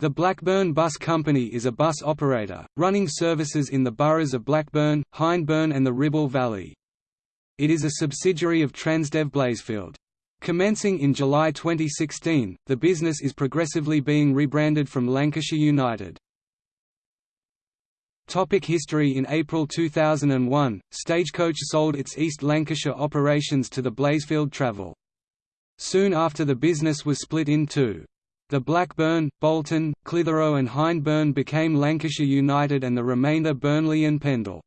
The Blackburn Bus Company is a bus operator, running services in the boroughs of Blackburn, Hyndburn and the Ribble Valley. It is a subsidiary of Transdev Blazefield. Commencing in July 2016, the business is progressively being rebranded from Lancashire United. Topic history In April 2001, Stagecoach sold its East Lancashire operations to the Blazefield Travel. Soon after the business was split in two. The Blackburn, Bolton, Clitheroe and Hyndburn became Lancashire United and the remainder Burnley and Pendle.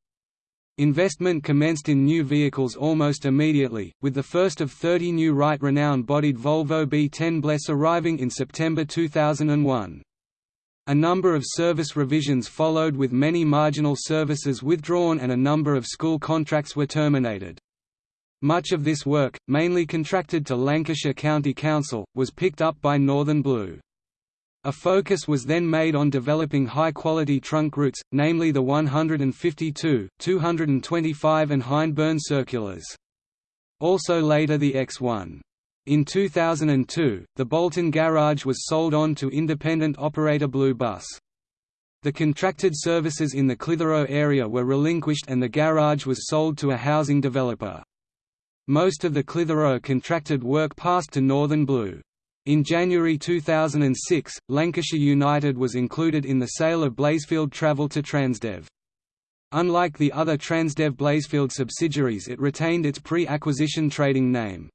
Investment commenced in new vehicles almost immediately, with the first of 30 new Wright renowned bodied Volvo B10 Bless arriving in September 2001. A number of service revisions followed with many marginal services withdrawn and a number of school contracts were terminated. Much of this work, mainly contracted to Lancashire County Council, was picked up by Northern Blue. A focus was then made on developing high-quality trunk routes, namely the 152, 225 and Hyndburn circulars. Also later the X1. In 2002, the Bolton garage was sold on to independent operator Blue Bus. The contracted services in the Clitheroe area were relinquished and the garage was sold to a housing developer. Most of the Clitheroe contracted work passed to Northern Blue. In January 2006, Lancashire United was included in the sale of Blazefield Travel to Transdev. Unlike the other Transdev Blazefield subsidiaries it retained its pre-acquisition trading name.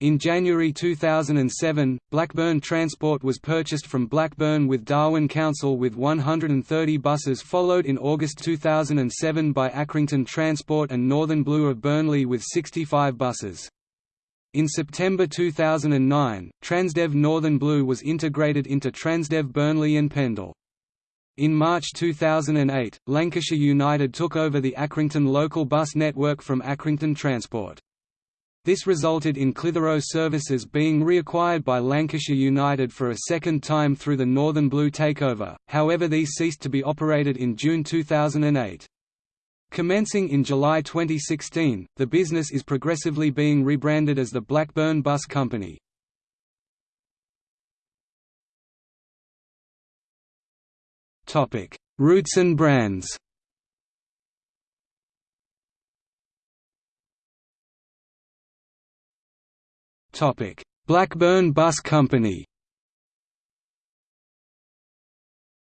In January 2007, Blackburn Transport was purchased from Blackburn with Darwen Council with 130 buses followed in August 2007 by Accrington Transport and Northern Blue of Burnley with 65 buses. In September 2009, Transdev Northern Blue was integrated into Transdev Burnley and Pendle. In March 2008, Lancashire United took over the Accrington local bus network from Accrington Transport. This resulted in Clitheroe services being reacquired by Lancashire United for a second time through the Northern Blue takeover, however these ceased to be operated in June 2008. Commencing in July 2016, the business is progressively being rebranded as the Blackburn Bus Company. Roots and brands Blackburn Bus Company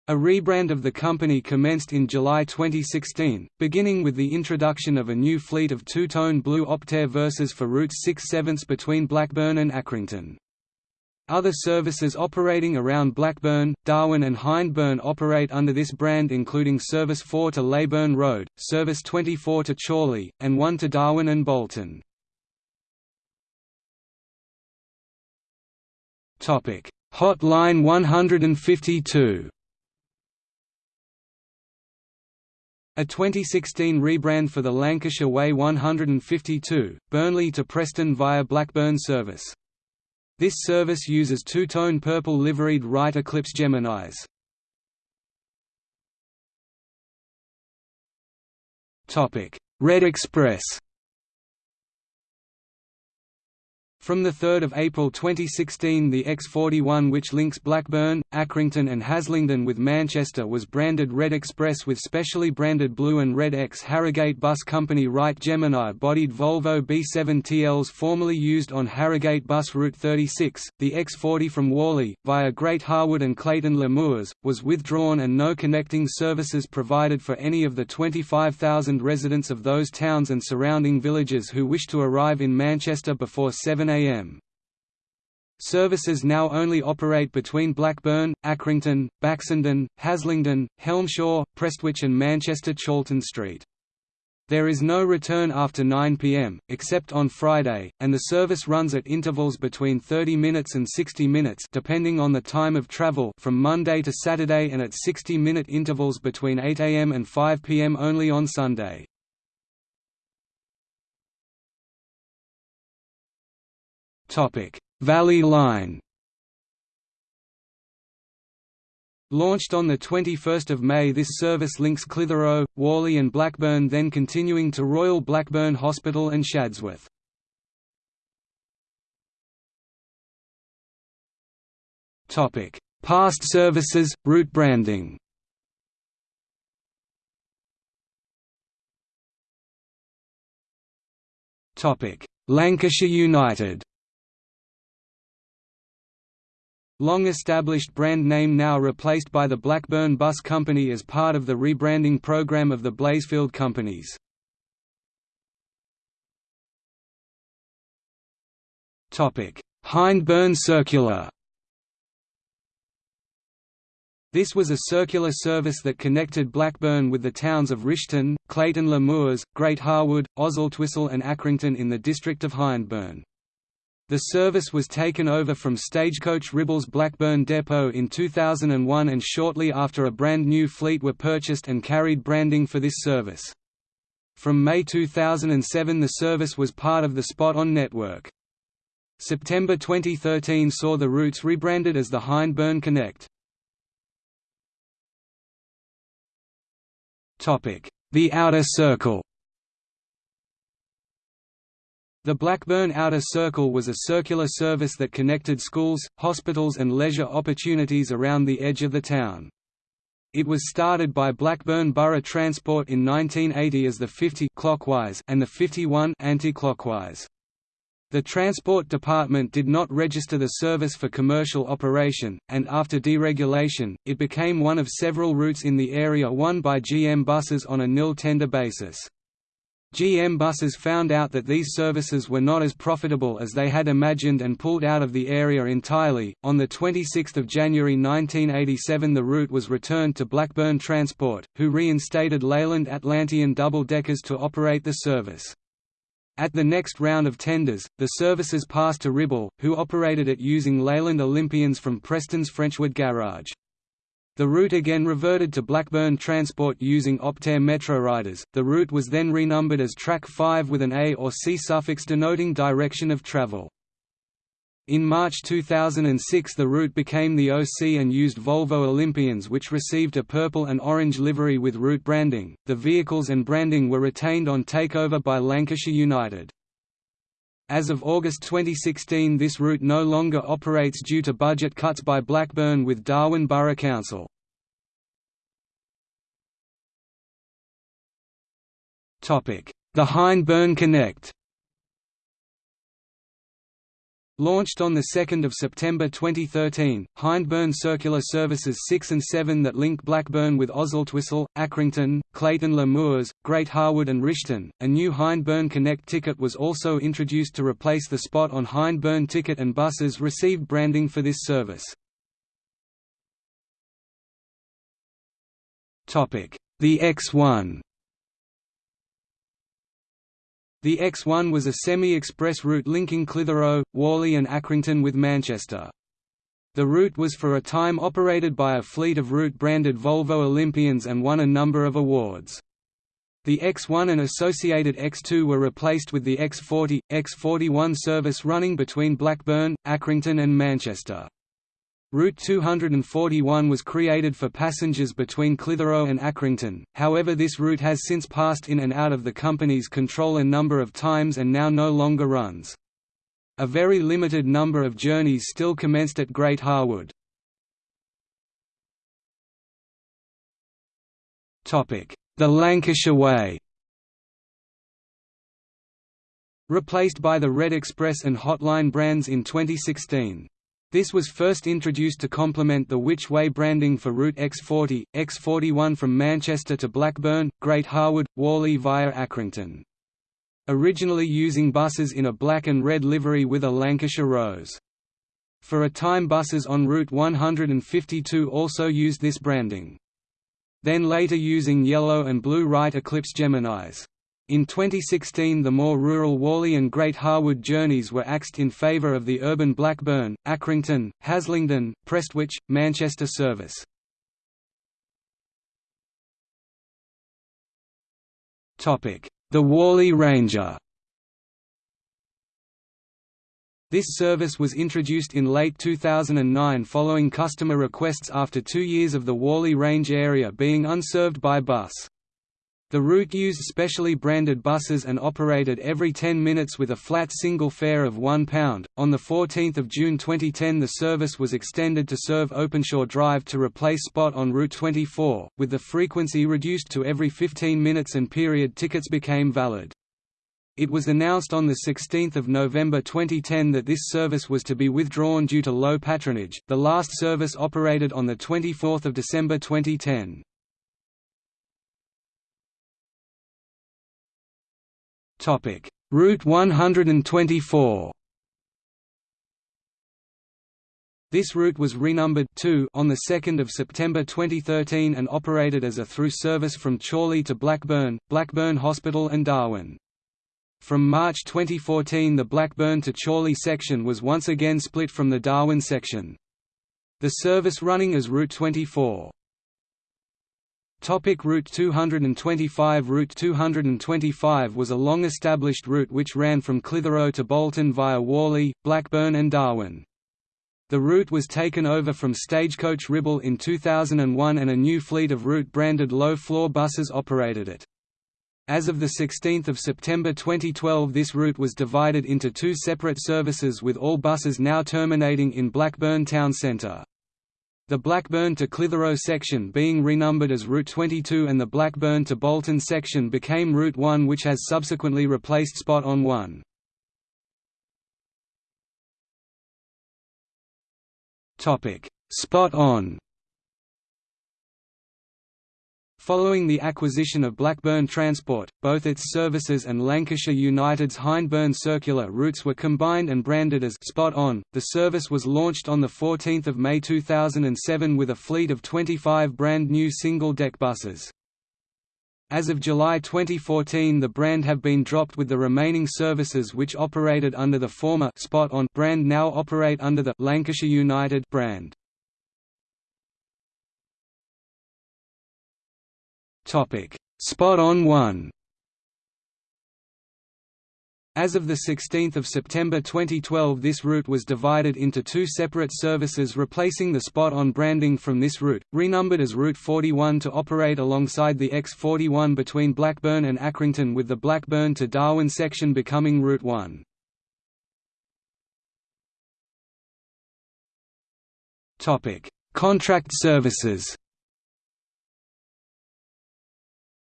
A rebrand of the company commenced in July 2016, beginning with the introduction of a new fleet of two-tone blue Optare Versas for routes 6 7 between Blackburn and Accrington. Other services operating around Blackburn, Darwen and Hyndburn operate under this brand including Service 4 to Leyburn Road, Service 24 to Chorley, and 1 to Darwen and Bolton. Topic: Hotline 152. A 2016 rebrand for the Lancashire Way 152, Burnley to Preston via Blackburn service. This service uses two-tone purple liveried Wright Eclipse Geminis. Red Express From 3 April 2016 the X41 which links Blackburn, Accrington and Haslingden with Manchester was branded Red Express with specially branded blue and red X Harrogate Bus Company Wright Gemini bodied Volvo B7 TLs formerly used on Harrogate Bus Route 36. The X40 from Whalley, via Great Harwood and Clayton Le Moors, was withdrawn and no connecting services provided for any of the 25,000 residents of those towns and surrounding villages who wish to arrive in Manchester before 7 am. Services now only operate between Blackburn, Accrington, Baxenden, Haslingden, Helmshore, Prestwich and Manchester Chorlton Street. There is no return after 9 pm, except on Friday, and the service runs at intervals between 30 minutes and 60 minutes depending on the time of travel from Monday to Saturday and at 60-minute intervals between 8 am and 5 pm only on Sunday. Valley Line. Launched on 21 May this service links Clitheroe, Whalley and Blackburn then continuing to Royal Blackburn Hospital and Shadsworth. Past services, route branding. Lancashire United Long-established brand name now replaced by the Blackburn Bus Company as part of the rebranding program of the Blazefield companies. Hyndburn Circular This was a circular service that connected Blackburn with the towns of Rishton, Clayton Le Moors, Great Harwood, Oswaldtwistle and Accrington in the district of Hyndburn. The service was taken over from Stagecoach Ribble's Blackburn Depot in 2001 and shortly after a brand new fleet were purchased and carried branding for this service. From May 2007 the service was part of the Spot On network. September 2013 saw the routes rebranded as the Hyndburn Connect. The Outer Circle The Blackburn Outer Circle was a circular service that connected schools, hospitals and leisure opportunities around the edge of the town. It was started by Blackburn Borough Transport in 1980 as the 50 clockwise and the 51 anti-clockwise. The Transport Department did not register the service for commercial operation, and after deregulation, it became one of several routes in the area won by GM buses on a nil tender basis. GM buses found out that these services were not as profitable as they had imagined and pulled out of the area entirely. On the 26th of January 1987, the route was returned to Blackburn Transport, who reinstated Leyland Atlantean double-deckers to operate the service. At the next round of tenders, the services passed to Ribble, who operated it using Leyland Olympians from Preston's Frenchwood garage. The route again reverted to Blackburn Transport using Optare MetroRiders. The route was then renumbered as Track 5 with an A or C suffix denoting direction of travel. In March 2006 the route became the OC and used Volvo Olympians which received a purple and orange livery with route branding. The vehicles and branding were retained on takeover by Lancashire United. As of August 2016 this route no longer operates due to budget cuts by Blackburn with Darwen Borough Council. The Hyndburn Connect Launched on 2 September 2013, Hyndburn Circular Services 6 and 7 that link Blackburn with Oswaldtwistle, Accrington, Clayton Le Moors, Great Harwood and Rishton. A new Hyndburn Connect ticket was also introduced to replace the spot on Hyndburn ticket and buses received branding for this service. The X1 The X1 was a semi-express route linking Clitheroe, Whalley and Accrington with Manchester. The route was for a time operated by a fleet of route-branded Volvo Olympians and won a number of awards. The X1 and associated X2 were replaced with the X40, X41 service running between Blackburn, Accrington and Manchester. Route 241 was created for passengers between Clitheroe and Accrington, however this route has since passed in and out of the company's control a number of times and now no longer runs. A very limited number of journeys still commenced at Great Harwood. The Lancashire Way Replaced by the Red Express and Hotline brands in 2016. This was first introduced to complement the Which Way branding for Route X40, X41 from Manchester to Blackburn, Great Harwood, Whalley via Accrington. Originally using buses in a black and red livery with a Lancashire rose. For a time buses on Route 152 also used this branding. Then later using yellow and blue Wright Eclipse Geminis. In 2016 the more rural Whalley and Great Harwood journeys were axed in favour of the urban Blackburn, Accrington, Haslingden, Prestwich, Manchester service. The Whalley Ranger This service was introduced in late 2009 following customer requests after two years of the Whalley Range area being unserved by bus. The route used specially branded buses and operated every 10 minutes with a flat single fare of £1. On 14 June 2010 the service was extended to serve Openshaw Drive to replace Spot on Route 24, with the frequency reduced to every 15 minutes and period tickets became valid. It was announced on 16 November 2010 that this service was to be withdrawn due to low patronage, the last service operated on 24 December 2010. Topic: Route 124. This route was renumbered 2 on the 2nd of September 2013 and operated as a through service from Chorley to Blackburn, Blackburn Hospital and Darwen. From March 2014 the Blackburn to Chorley section was once again split from the Darwen section. The service running as Route 24. Topic route 225 Route 225 was a long-established route which ran from Clitheroe to Bolton via Whalley, Blackburn and Darwen. The route was taken over from Stagecoach Ribble in 2001 and a new fleet of route-branded low-floor buses operated it. As of 16 September 2012 this route was divided into two separate services with all buses now terminating in Blackburn town centre. The Blackburn to Clitheroe section being renumbered as Route 22 and the Blackburn to Bolton section became Route 1 which has subsequently replaced Spot on 1. Spot on Following the acquisition of Blackburn Transport, both its services and Lancashire United's Hyndburn Circular routes were combined and branded as Spot On. The service was launched on the 14th of May 2007 with a fleet of 25 brand new single-deck buses. As of July 2014 the brand have been dropped with the remaining services which operated under the former Spot On brand now operate under the Lancashire United brand. Topic: Spot on 1. As of 16 September 2012 this route was divided into two separate services replacing the spot-on branding from this route, renumbered as Route 41 to operate alongside the X41 between Blackburn and Accrington with the Blackburn to Darwen section becoming Route 1. Contract services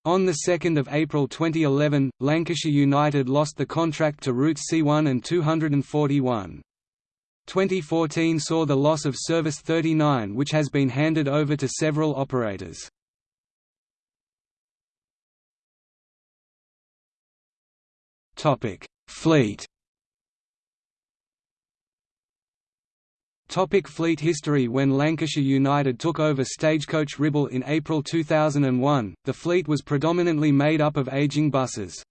on 2 April 2011, Lancashire United lost the contract to Route C1 and 241. 2014 saw the loss of Service 39 which has been handed over to several operators. Fleet Topic fleet history When Lancashire United took over Stagecoach Ribble in April 2001, the fleet was predominantly made up of ageing buses.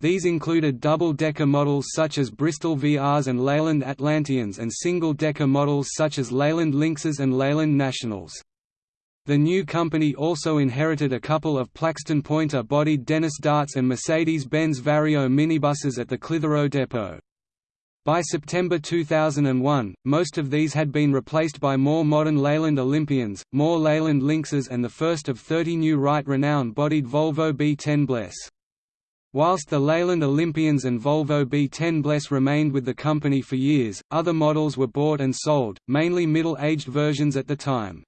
These included double-decker models such as Bristol VRs and Leyland Atlanteans and single-decker models such as Leyland Lynxes and Leyland Nationals. The new company also inherited a couple of Plaxton Pointer-bodied Dennis Darts and Mercedes-Benz Vario minibuses at the Clitheroe depot. By September 2001, most of these had been replaced by more modern Leyland Olympians, more Leyland Lynxes and the first of 30 new Wright Renown-bodied Volvo B10 Bless. Whilst the Leyland Olympians and Volvo B10 Bless remained with the company for years, other models were bought and sold, mainly middle-aged versions at the time.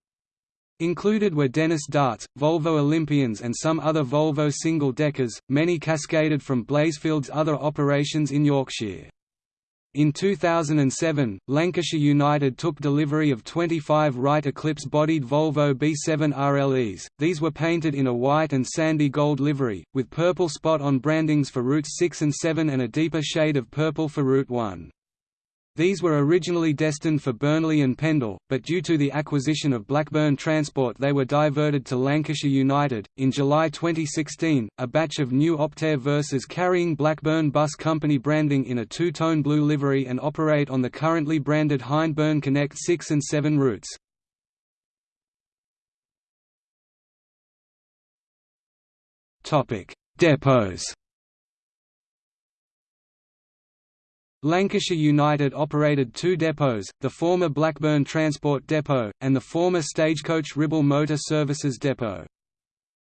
Included were Dennis Darts, Volvo Olympians and some other Volvo single-deckers, many cascaded from Blazefields' other operations in Yorkshire. In 2007, Lancashire United took delivery of 25 Wright Eclipse-bodied Volvo B7 RLEs, these were painted in a white and sandy gold livery, with purple spot on brandings for routes 6 and 7 and a deeper shade of purple for Route 1. These were originally destined for Burnley and Pendle, but due to the acquisition of Blackburn Transport they were diverted to Lancashire United. In July 2016, a batch of new Optare Versas carrying Blackburn Bus Company branding in a two-tone blue livery and operate on the currently branded Hyndburn Connect 6 and 7 routes. Depots Lancashire United operated two depots, the former Blackburn Transport Depot, and the former Stagecoach Ribble Motor Services Depot.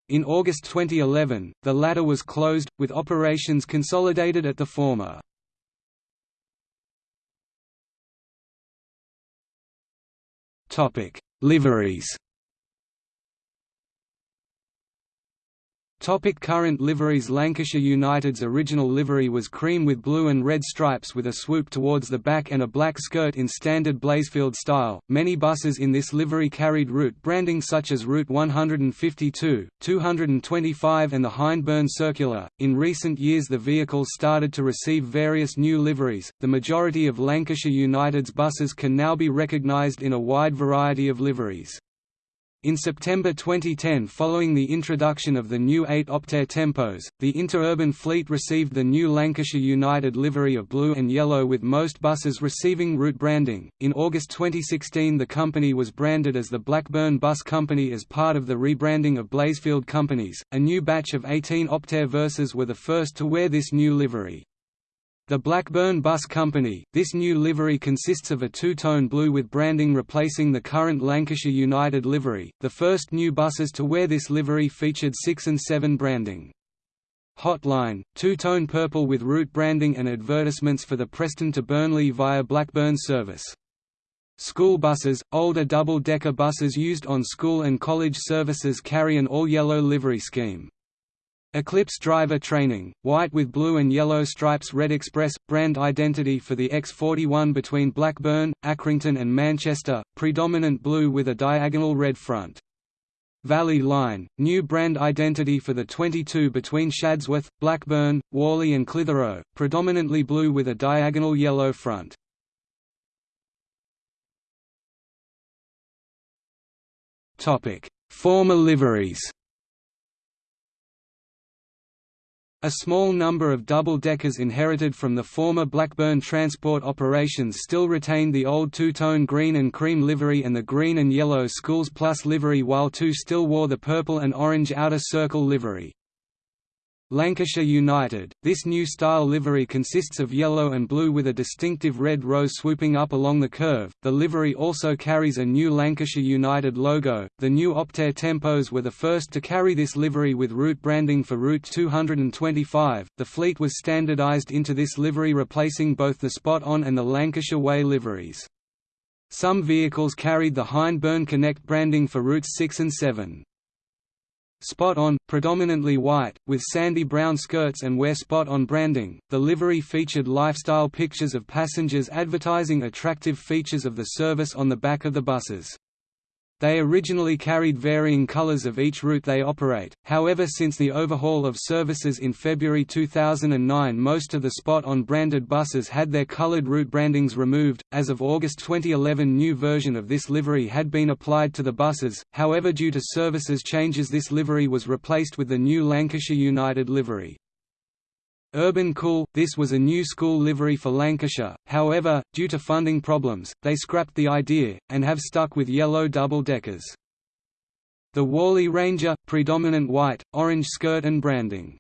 In August 2011, the latter was closed, with operations consolidated at the former. Liveries Topic current liveries Lancashire United's original livery was cream with blue and red stripes with a swoop towards the back and a black skirt in standard Blazefield style. Many buses in this livery carried route branding such as Route 152, 225 and the Hyndburn Circular. In recent years the vehicles started to receive various new liveries. The majority of Lancashire United's buses can now be recognised in a wide variety of liveries. In September 2010 following the introduction of the new 8 Optare Tempos, the interurban fleet received the new Lancashire United livery of blue and yellow with most buses receiving route branding. In August 2016 the company was branded as the Blackburn Bus Company as part of the rebranding of Blazefield Companies. A new batch of 18 Optare Versas were the first to wear this new livery. The Blackburn Bus Company, this new livery consists of a two-tone blue with branding replacing the current Lancashire United livery. The first new buses to wear this livery featured 6 and 7 branding. Hotline, two-tone purple with route branding and advertisements for the Preston to Burnley via Blackburn service. School buses, older double-decker buses used on school and college services carry an all-yellow livery scheme. Eclipse driver training, white with blue and yellow stripes Red Express, brand identity for the X41 between Blackburn, Accrington and Manchester, predominant blue with a diagonal red front. Valley Line, new brand identity for the 22 between Shadsworth, Blackburn, Whalley and Clitheroe, predominantly blue with a diagonal yellow front. Former liveries A small number of double-deckers inherited from the former Blackburn transport operations still retained the old two-tone green and cream livery and the green and yellow Schools Plus livery while two still wore the purple and orange outer circle livery. Lancashire United, this new style livery consists of yellow and blue with a distinctive red rose swooping up along the curve. The livery also carries a new Lancashire United logo. The new Optare Tempos were the first to carry this livery with route branding for Route 225. The fleet was standardised into this livery, replacing both the Spot On and the Lancashire Way liveries. Some vehicles carried the Hyndburn Connect branding for routes 6 and 7. Spot on, predominantly white, with sandy brown skirts and wear spot on branding. The livery featured lifestyle pictures of passengers advertising attractive features of the service on the back of the buses. They originally carried varying colors of each route they operate, however since the overhaul of services in February 2009 most of the spot-on branded buses had their colored route brandings removed. As of August 2011 new version of this livery had been applied to the buses, however due to services changes this livery was replaced with the new Lancashire United livery. Urban Cool – This was a new school livery for Lancashire, however, due to funding problems, they scrapped the idea, and have stuck with yellow double-deckers. The Whalley Ranger – predominant white, orange skirt and branding.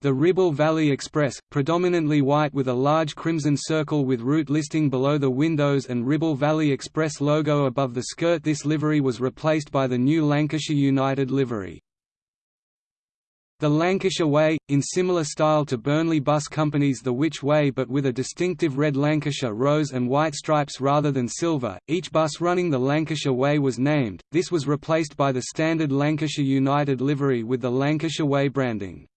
The Ribble Valley Express, predominantly white with a large crimson circle with route listing below the windows and Ribble Valley Express logo above the skirt This livery was replaced by the new Lancashire United livery. The Lancashire Way, in similar style to Burnley Bus Company's The Which Way but with a distinctive red Lancashire rose and white stripes rather than silver, each bus running the Lancashire Way was named, this was replaced by the standard Lancashire United livery with the Lancashire Way branding.